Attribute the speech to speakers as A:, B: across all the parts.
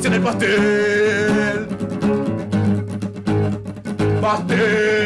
A: porción de pastel. Pastel.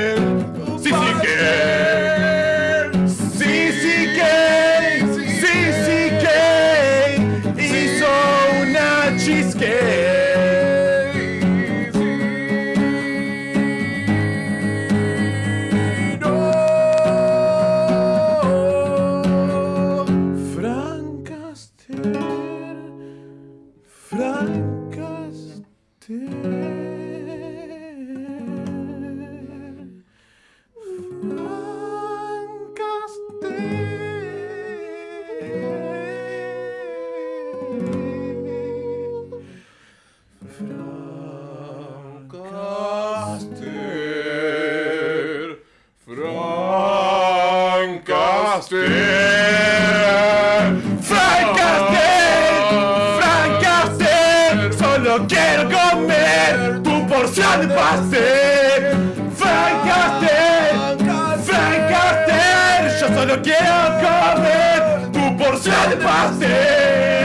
A: Castel, Frank Castel, Frank Castel, solo quiero comer tu porción de pastel. Frank Castel, Frank Castel, yo solo quiero comer tu porción de pastel.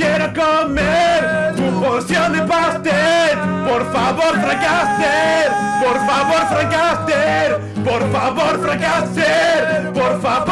A: Quiero comer tu porción de pastel. Por favor, Frank Castel, por favor, Frank Castel, por favor, Frank Castel, por favor.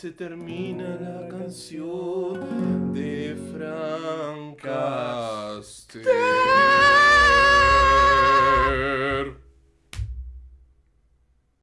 A: Se termina la canción de Frank.